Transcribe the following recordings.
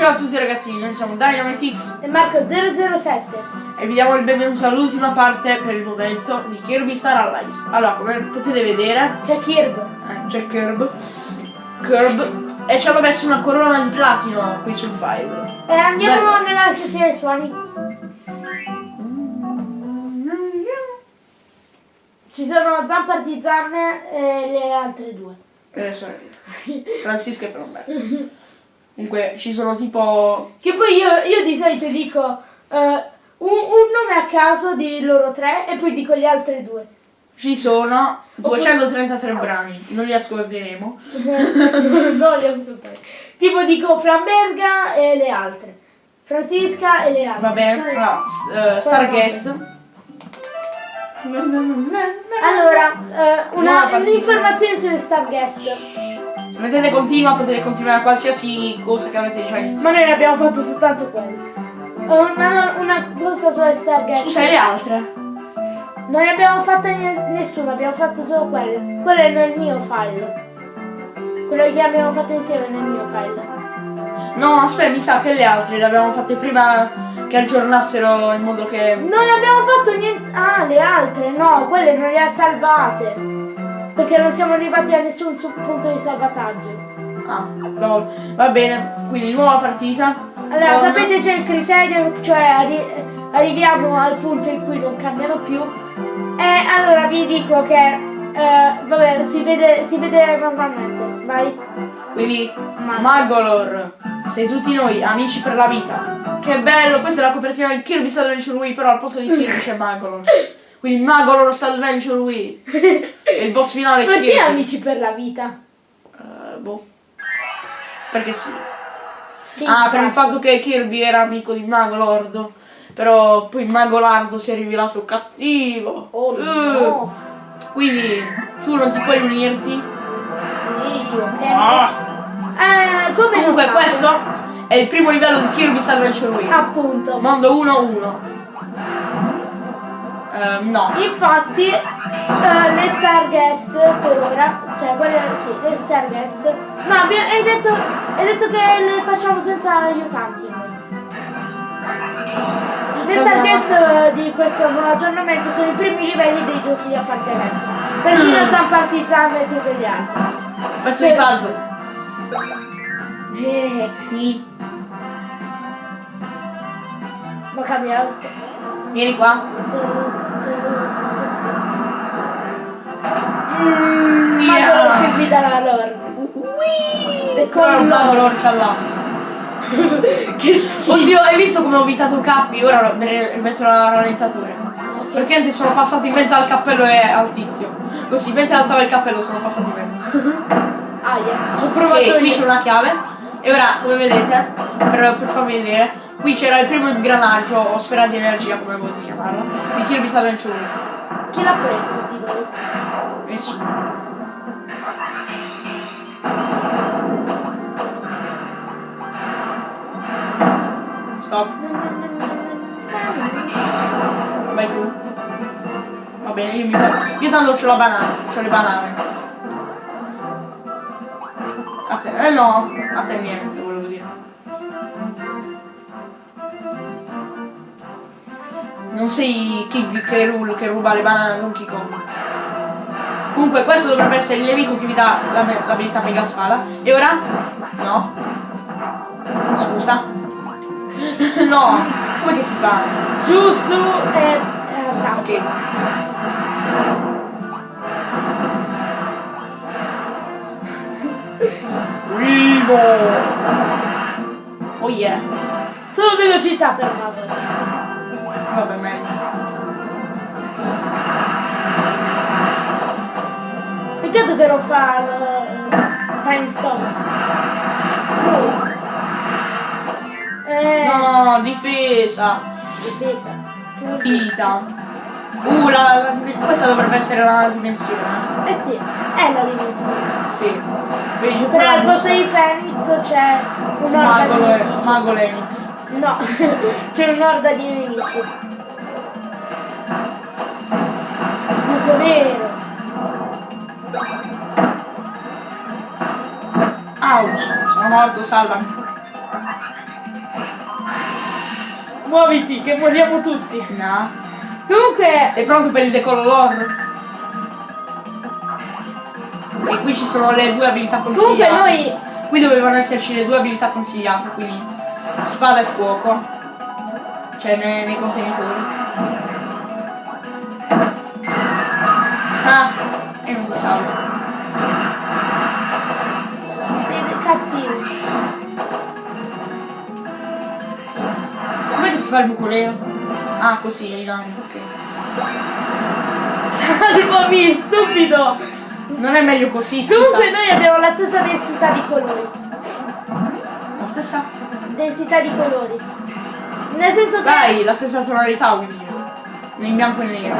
Ciao a tutti ragazzi, noi siamo Dynamitix e Marco007 e vi diamo il benvenuto all'ultima parte per il momento di Kirby Star Allies. Allora, come potete vedere, c'è Kirby, eh, c'è Kirby, Kirby e ci hanno messo una corona di platino qui sul file. E andiamo Beh. nella sezione suoni. Ci sono Zampartizanne e le altre due. E le sorelle. Francisca e Fromberto. Comunque ci sono tipo... Che poi io, io di solito dico uh, un, un, nome a caso di loro tre e poi dico gli altri due. Ci sono 233 Oppure... brani, non li ascolteremo. no, li ascolteremo. Tipo dico Framberga e le altre. Francisca e le altre. Va bene, tra, uh, Starguest. Allora, uh, un'informazione sulle Starguest. Se mettete continua potete continuare qualsiasi cosa che avete già iniziato. Ma noi ne abbiamo fatto soltanto quello. Una, una cosa sulle Stargate. Scusa, e le altre? Non ne abbiamo fatte nessuna, abbiamo fatto solo quelle. Quello è nel mio file. Quello che abbiamo fatto insieme nel mio file. No, aspetta, mi sa che le altre le abbiamo fatte prima che aggiornassero in modo che... Non abbiamo fatto niente... Ah, le altre, no, quelle non le ha salvate. Perché non siamo arrivati a nessun punto di salvataggio. Ah, no. va bene, quindi nuova partita. Allora, con... sapete già il criterio, cioè arri arriviamo al punto in cui non cambiano più. E allora vi dico che, eh, vabbè, si vede, si vede normalmente, vai. Quindi, Magolor, sei tutti noi, amici per la vita. Che bello, questa è la copertina di Kirby Adventure Wii, però al posto di Kirby c'è Magolor. Quindi Mago Ross Adventure Wii. e il boss finale Perché Kirby. amici per la vita? Uh, boh. Perché sì. Che ah, per il fatto che Kirby era amico di Mago Lordo. Però poi Mago Lardo si è rivelato cattivo. Oh uh. no. Quindi tu non ti puoi unirti? Sì, ok. Ah. Eh, come Comunque questo è il primo livello di Kirby's Adventure Wii. Appunto. Mondo 1-1. Uh, no. Infatti uh, le Starguest per ora, cioè quelle sì, le Starguest. No, hai detto, hai detto che le facciamo senza aiutanti. Le Starguest di questo nuovo aggiornamento sono i primi livelli dei giochi di appartenenza. Persino San Partizan e tutti gli altri. Faccio i puzzle. Eh. Sì. Ma cambia Vieni qua. Mm, yeah. Ma quello che guida la lore. E con lore c'ha l'asta. che schifo. Oddio, hai visto come ho evitato Cappi? Ora metto la rallentatore. Okay. Praticamente sono passato in mezzo al cappello e al tizio. Così mentre alzava il cappello sono passato in mezzo. ah, yeah. Ci ho provato. Ok, qui c'è una chiave. E ora, come vedete, per, per farvi vedere, qui c'era il primo ingranaggio o sfera di energia, come volete chiamarlo, di Kirby Adventure. Chi l'ha preso di voi? Nessuno. Stop. Vai tu. Va bene, io mi Io tanto ho la banana, ho le banane. A te, eh no, a te niente, sei Kid che, che ruba le banane a Donkey Kong. Comunque questo dovrebbe essere il nemico che vi dà l'abilità mega spada. E ora? No. Scusa. no. Come che si fa? Giù, su e... ok. Rivo! Oh yeah. Solo velocità per favore. Vabbè, meglio. Peccato che non fa il time stop. Oh. Eh. No, difesa. Difesa. Vita. Uh, la, la, questa dovrebbe essere la dimensione. Eh sì, è la dimensione. Sì. Vedi, Però al posto di Phoenix c'è di nemici. Mago Lenix. No, c'è un'orda di nemici. Buco nero. Ouch, sono morto, salvami. Muoviti, che moriamo tutti. No. Comunque, Sei pronto per il decollo lore? E qui ci sono le due abilità comunque consigliate. noi Qui dovevano esserci le due abilità consigliate, quindi spada e fuoco. Cioè nei, nei contenitori. Ah, e non si salva. siete cattivi. Com'è che si fa il bucoleo? Ah, così, ai lami, ok. Salvami, stupido. Non è meglio così, scusa. Comunque noi abbiamo la stessa densità di colori. La stessa? Densità di colori. Nel senso che Dai, la stessa tonalità dire. In bianco e nero.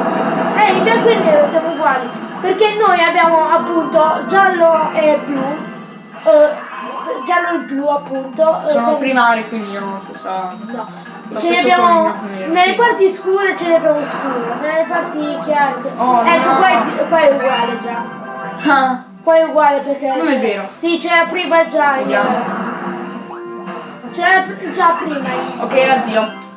eh, in bianco e nero siamo uguali. Perché noi abbiamo appunto giallo e blu. eh, giallo e blu appunto. eh, Sono con- primari, quindi hanno la stessa. No. Lo Ce ne abbiamo nero, nelle sì. parti scure ce ne abbiamo scure, nelle parti chiare. ce- Oh, ecco, no. qua, è, qua è uguale già. Ah, Qua è uguale perché. Non è vero. Sì, c'era prima già. Vediamo. C'era pr- già prima. ok, addio.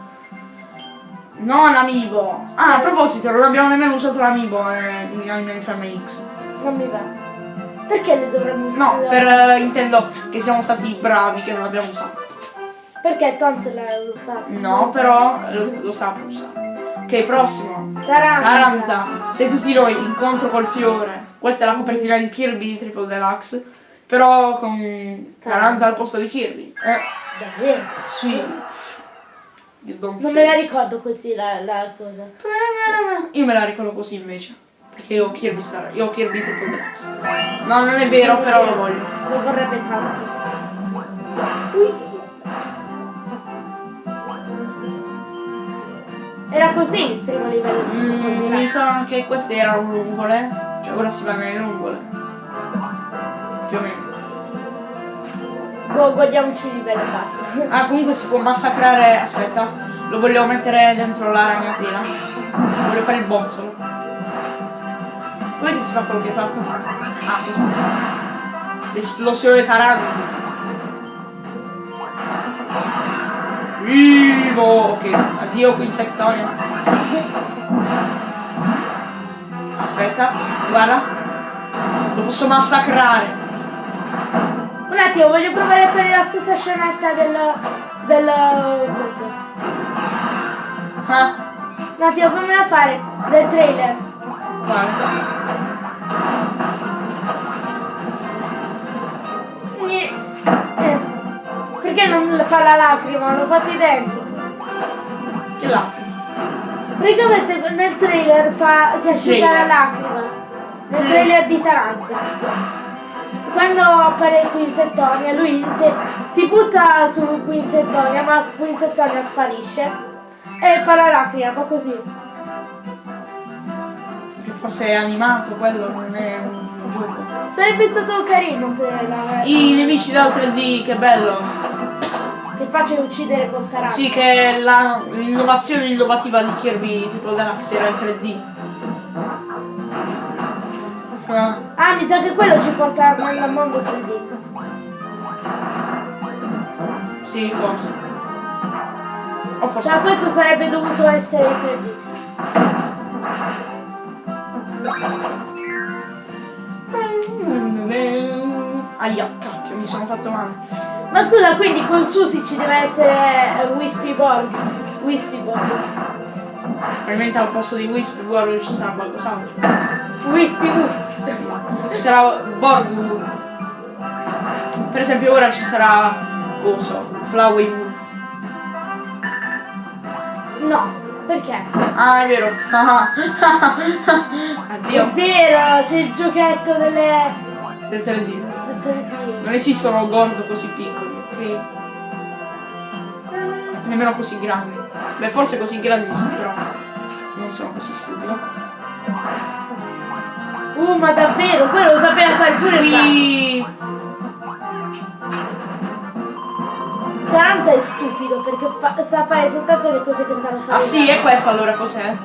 Non amiibo. Ah, a proposito, non abbiamo nemmeno usato l'amiibo eh, in Anime Inferno X. Non mi va. Perché le dovremmo No, usare? per eh, intendo che siamo stati bravi che non l'abbiamo usato. Perché Tonz l'ha usato? No, però lo, lo saprò usare. Ok, prossimo. Taranza. Aranza, sei tutti noi, incontro col fiore. Questa è la copertina di Kirby di Triple Deluxe. Però con Taranza al posto di Kirby. Eh, Davvero? sì. Don't Non say. me la ricordo così la, la cosa. Io me la ricordo così invece. Perché io ho Kirby Star. Io ho Kirby Deluxe. No, non è vero, però lo voglio. Lo vorrebbe tanto. Era così il primo livello Mm, mi sa che queste erano lungole. Cioè ora si va nelle lungole. Più o meno. Boh, guardiamoci il livello basta. Ah, comunque si può massacrare. Aspetta, lo voglio mettere dentro la ragnatina. Voglio fare il bozzolo. Come che si fa quello che fatto? Ah, così. L'esplosione tarantica. Vivo! Ok, addio qui insectonia. Aspetta, guarda. Lo posso massacrare. Attimo, voglio provare a fare la stessa scenetta del... del... cosa. Ah, Un attimo, fammela fare. Del trailer. guarda. Eh. Perché non fa la lacrima? L'ho fatto identico. Che lacrime. Praticamente nel trailer fa, si asciuga la lacrima. Nel trailer di Taranza. Quando appare Quinzettonia, lui si, si butta su Quinzettonia, ma Quinzettonia sparisce. E fa la lacrima, fa così. Che fosse animato, quello non è un gioco. Sarebbe stato carino per la I nemici da 3D, che bello. che faccia uccidere con Taranza. Sì, che la- l'innovazione innovativa di Kirby tipo Deluxe era il 3D. Ah, Ah, mi sa che quello ci porta nel mondo 3D. sì, forse. O forse. Cioè questo sarebbe dovuto essere 3D. Aia, cacchio, mi sono fatto male. Ma scusa, quindi con Susi ci deve essere eh, Wispy Borg. Wispy Borg. Probabilmente al posto di Wisp World ci sarà qualcos'altro. Wispy Wood. Ci sarà Borg Woods. Per esempio ora ci sarà Coso, Flowey Woods. No, perché? Ah, è vero. È Addio. vero, c'è il giochetto delle... Del 3D. del 3D. Non esistono Gordo così piccoli, ok? Nemmeno così grandi. Beh, forse così grandi sì, però non sono così stupido. Uh, ma davvero, quello lo sapeva fare pure lui. Qui... Taranza è stupido perché fa- sa fare soltanto le cose che sanno fare. Ah sì, è questo allora cos'è?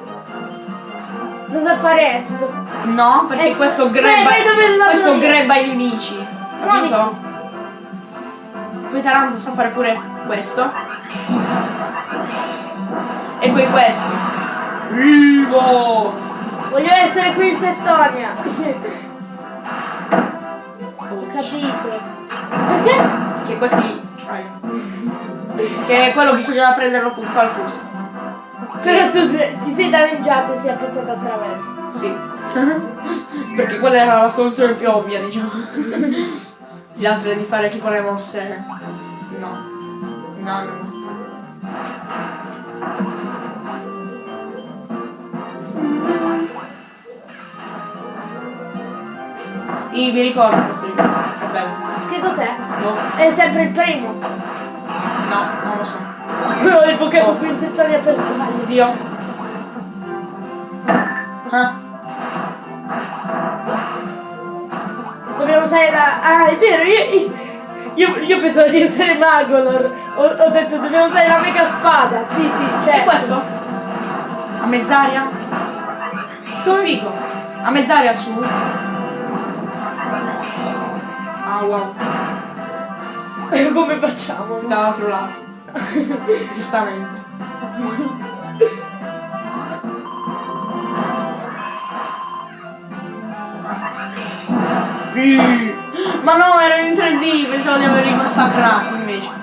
Lo sa fare Espo. No, perché Eh, questo beh, dove lo questo grabba i nemici. Capito? Poi Taranza sa fare pure questo. E poi questo. Vivo! Voglio essere qui in Settonia. Ho capito. Perché? Che questi. Che quello bisognava prenderlo con qualcosa. Però tu ti sei danneggiato e sei passato attraverso. Sì. Perché quella era la soluzione più ovvia, diciamo. Gli altri di fare tipo le mosse. No. No, no, no. Io mi ricordo questo bello. Che cos'è? No, È sempre il primo. no, non lo so. Ho evocato qui in Settonia per sbaglio. Oddio. Ah, Dobbiamo usare la... Ah, è vero, io... Io, io pensavo di essere Magolor. Ho, ho detto dobbiamo usare la mega spada. Sì, sì, e certo. questo? A mezz'aria? Come figo? A mezz'aria su? Ah wow, Come facciamo? dall'altro lato. Giustamente. Ma no, era in 3D, pensavo di averli massacrati invece.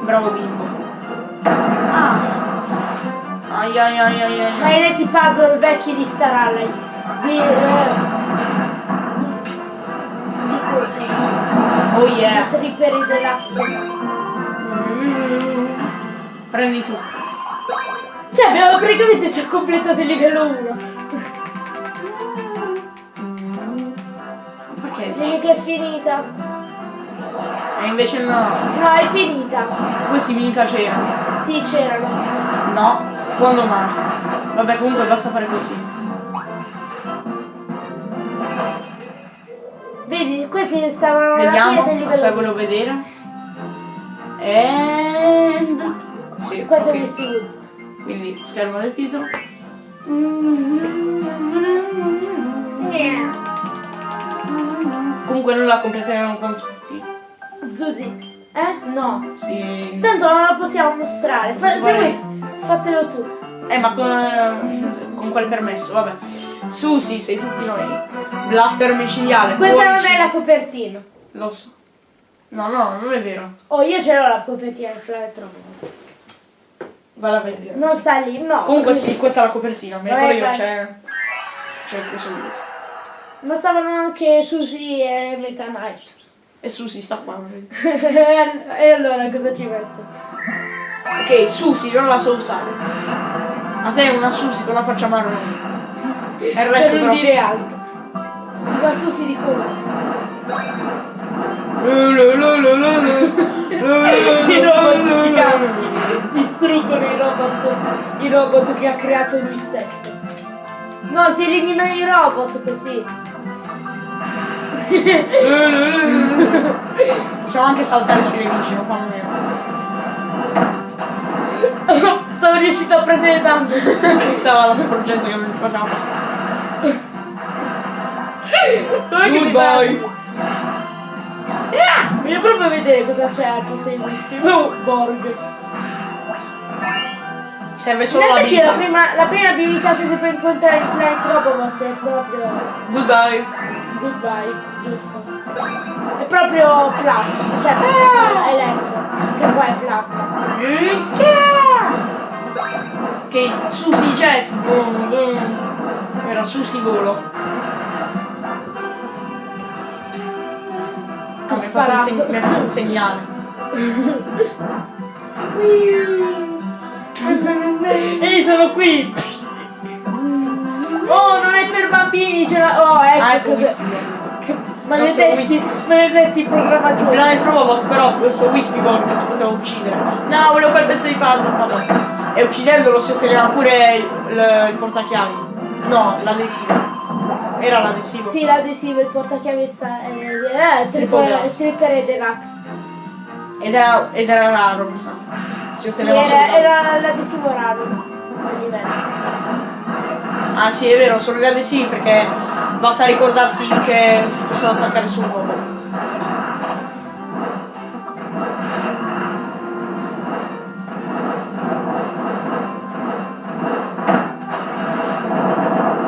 Bravo bimbo. Ah. Ai ai ai ai ai. Maledetti puzzle vecchi di Star Allies. Di... eh, di cosa? Oh yeah. Tripperi Deluxe. Mm. Prendi tu. Cioè abbiamo praticamente già completato il livello 1. Perché? Dimmi che è finita. Invece no. No, è finita. Questi mica c'erano. Sì, c'erano. No. Quando mai? Vabbè comunque basta fare così. Vedi, questi stavano Vediamo. 2. vedere. And. Sì, Questo ok. è Woods. Quindi schermo del titolo. Yeah. Comunque noi la completeremo con. Zuzi. Eh? No. Sì. Tanto non lo possiamo mostrare. Fa- se vuoi, fatelo tu. Eh ma con, con quel permesso, vabbè. Susi, sei tutti noi. Blaster micidiale. Questa non 12. è la copertina. Lo so. No, no, non è vero. Oh, io ce l'ho la copertina del Planet Robot. Valla a vedere. Non sta lì, no. Comunque sì, questa è la copertina, mi ricordo io, c'è. C'è il coso dietro. Ma stavano anche Susi e Meta Knight. E Susi sta qua, e allora cosa ci metto? Ok, Susi non la so usare. A te è una Susi con la faccia marrone. E il resto per non però. dire altro. Ma Susi di come? I robot giganti distruggono i robot, i robot che ha creato lui stesso. No, si eliminano i robot così. Possiamo anche saltare sui nemici, non fanno niente. Sono riuscito a prendere danno. Stava la sporgente che mi faceva passare. Com'è che? Ah, Voglio proprio vedere cosa c'è al posto di Whisky. Oh, Borg. Serve solo la effetti la vita. prima, la prima abilità che si può incontrare in Planet Robot è proprio Goodbye. Goodbye, giusto? È proprio plasma, cioè ah! elettro, che poi è plasma. Ok, Susi Jet. Boom, boom. Era Susi Volo. Mi ha fatto il segnale. Ehi, sono qui! Non è per bambini, ce l'ha... Oh, ecco Ah, ecco cosa- che- Maledetti, maledetti programmatori. Planet Robot però questo Wispy Borg si poteva uccidere. No, volevo quel pezzo di puzzle, vabbè. E uccidendolo si otteneva pure il, il portachiavi. No, l'adesivo. Era l'adesivo. Sì, l'adesivo, il portachiavezza, eh, eh, Triple triple, Deluxe. Ed era, ed era raro, mi sa. Si Sì, otteneva solo era, era l'adesivo raro. Ah sì, è vero, sono gli adesivi perché basta ricordarsi che si possono attaccare sul robot.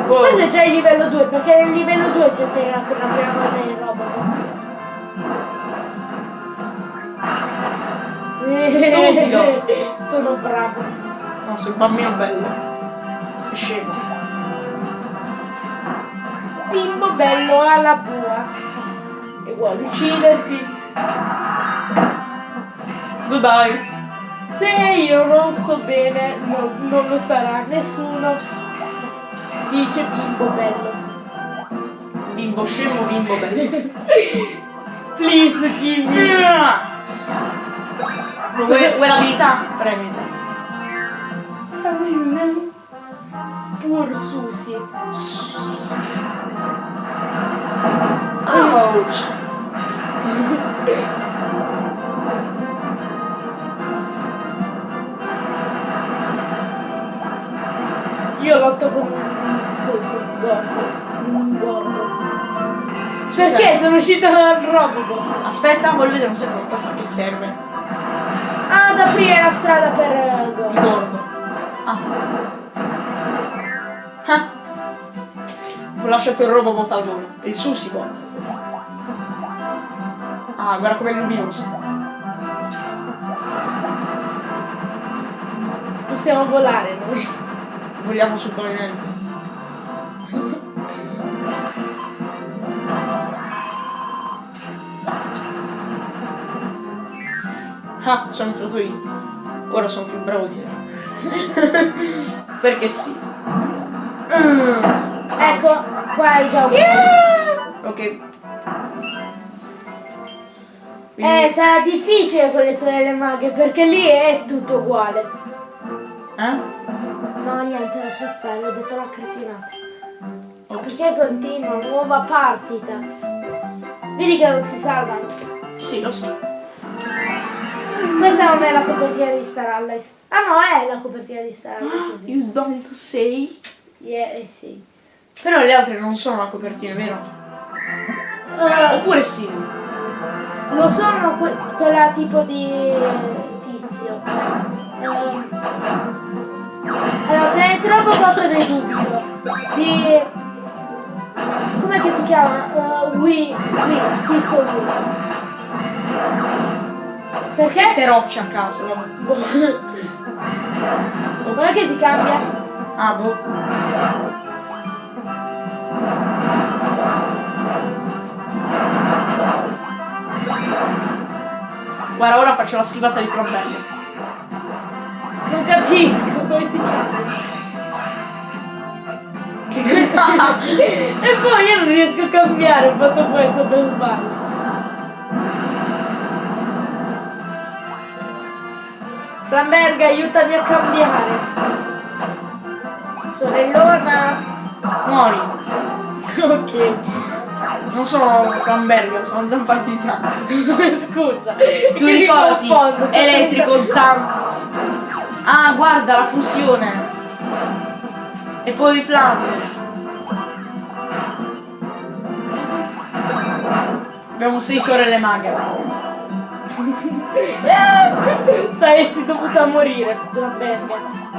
Wow. Questo è già il livello 2, perché nel livello 2 si ottiene per la prima volta il robot. Stupido. Sono bravo. No, sei un bambino bello. Scemo. Bimbo bello alla bua. E vuole ucciderti. Goodbye. Se io non sto bene, non, non lo starà nessuno. Dice bimbo bello. Bimbo scemo, bimbo bello. Please give me. Vuoi, vuoi l'abilità? Premita. Pur Susi. Ouch. Io lotto con un gordo. Un gordo. Perché sono uscita dal robot? Aspetta, voglio vedere un secondo cosa che serve. Ah, ad aprire la strada per eh, Il gordo. gordo. Ah. Ah. Ho lasciato il al volo. Il sushi bot. Ah, guarda com'è luminoso. Possiamo volare noi. Vogliamo sul pavimento. Ah, sono entrato io. Ora sono più bravo di te. Perché sì. Mm. Ecco, già un Ok. Eh, Quindi, sarà difficile con le sorelle maghe perché lì è tutto uguale. eh? No, niente, lascia stare, ho detto la cretinata. Ops. Perché continua, nuova partita. Vedi che non si salvano. Sì, lo so. Questa non è la copertina di Star Allies. Ah no, è la copertina di Star Allies. You don't say. Yeah, eh sì. Però le altre non sono la copertina, vero? Eh, Oppure sì. lo sono que- quella tipo di tizio. Ehm, allora, prima di troppo fatto ne dubito. Di... Com'è che si chiama? Uh, Wii, Wii, tizio Wii. Perché? Queste rocce a caso, vabbè. Com'è che si cambia? Ah, boh. Guarda, ora faccio la schivata di Frombello. Non capisco come si cambia. Che cosa? E poi io non riesco a cambiare, ho fatto questo per sbaglio. Flamberg, aiutami a cambiare. Sorellona. Muori. Ok. Non sono Framberger, sono Zampartizano. Scusa. Tu ricordati, confondo, cioè, elettrico Zam. Ah, guarda la fusione. E poi Flamme. Abbiamo sei sorelle maghe. Saresti dovuta morire, Flamberg.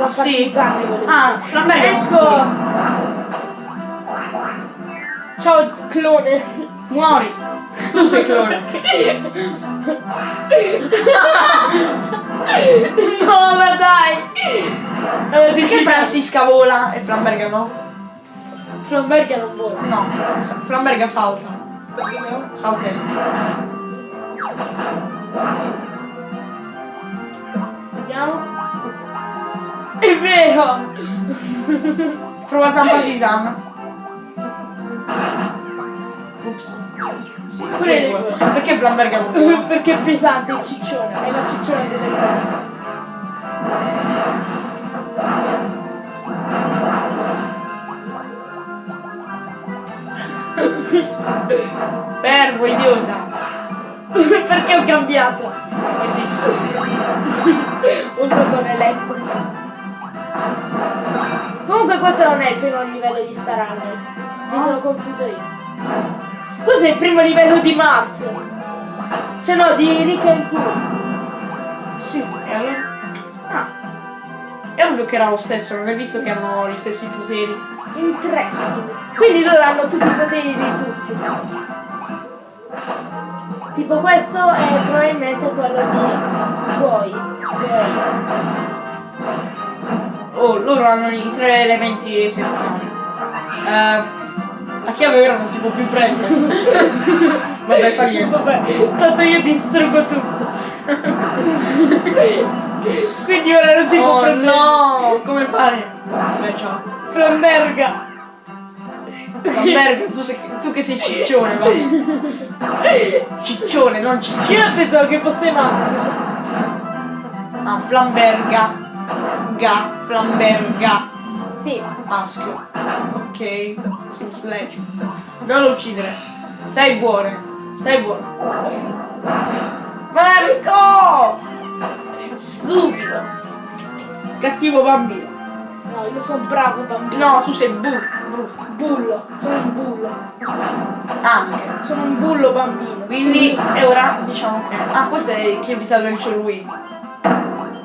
Sì. Ah, non Ecco. Ciao clone. Muori. Tu sei clone. No, ma dai. Allora, Perché Francisca vola e Flamberger no? Flamberg non vuole. No, Flamberger salta. Saltella. Vediamo. È vero. Prova Zampartizano. Ups. Pure le. Perché Flamberger non vola? Perché è pesante, è cicciona. È la cicciona delle cose. Fermo, idiota. Perché ho cambiato? Esisto. Ho usato un elettrico. Comunque questo non è il primo livello di Star Allies. Mi sono confuso io. Questo è il primo livello di Mars. Cioè no, di Rick and Cool. Sì, e allora? Ah, È ovvio che era lo stesso, non hai visto che hanno gli stessi poteri? interesting. Quindi loro hanno tutti i poteri di tutti. Tipo questo è probabilmente quello di Goi. Oh, loro hanno i tre elementi essenziali. Eh, la chiave ora non si può più prendere. Vabbè, fa niente. Vabbè, tanto io distruggo tutto. Quindi ora non si può Oh prendere. no, come fare? Vabbè, ciao. Flamberga. Vabbè, tu, sei- tu che sei ciccione, va. Ciccione, non ciccione. Io pensavo che fosse maschio. Ah, flamberga. Ga, flamberga. Sì. Maschio. Ok. Sim sledge. Non lo uccidere. Stai buono. Stai buono. Marco! Stupido. Cattivo bambino. No, io sono bravo bambino. No, tu sei bu. brutto. Bullo. Sono un bullo. Anche. Sono un bullo bambino. Quindi, e ora diciamo che... Ah, questo è che vi sta Adventure Wii.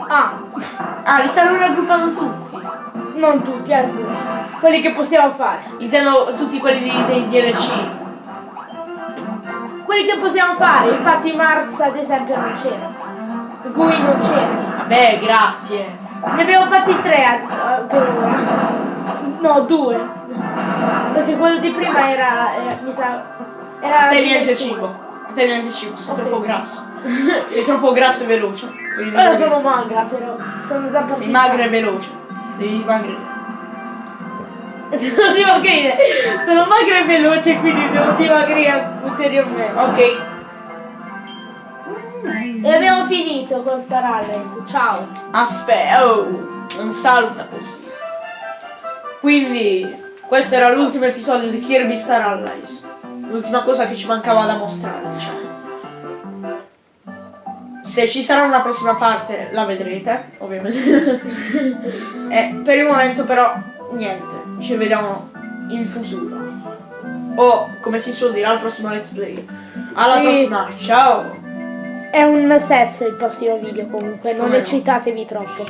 Ah, Ah, li stanno raggruppando tutti. Non tutti, alcuni. Quelli che possiamo fare. Intendo tutti quelli di- dei DLC. Quelli che possiamo fare. Infatti Mars ad esempio non c'era. Gui non c'era. Vabbè, grazie. Ne abbiamo fatti tre a- per ora. No, due. Perché quello di prima era. era- mi sa. Era. Te niente nessuno. cibo. Te niente cibo, sei Ok. troppo grasso. Sei troppo grasso e veloce. Ora sono magra però. Sono già Sei magra e veloce. Devi dimagrire. Devo dimagrire. Sono magra e veloce quindi devo dimagrire ulteriormente. Ok. E abbiamo finito con Star Allies. Ciao. Aspetta, oh, non saluta così. Quindi, questo era l'ultimo episodio di Kirby Star Allies. L'ultima cosa che ci mancava da mostrare, diciamo. Se ci sarà una prossima parte la vedrete, ovviamente. e per il momento però, niente, ci vediamo in futuro. O, come si suol dire, al prossimo let's play. Alla Sì. prossima, ciao! È un sesso il prossimo video comunque, non eccitatevi troppo.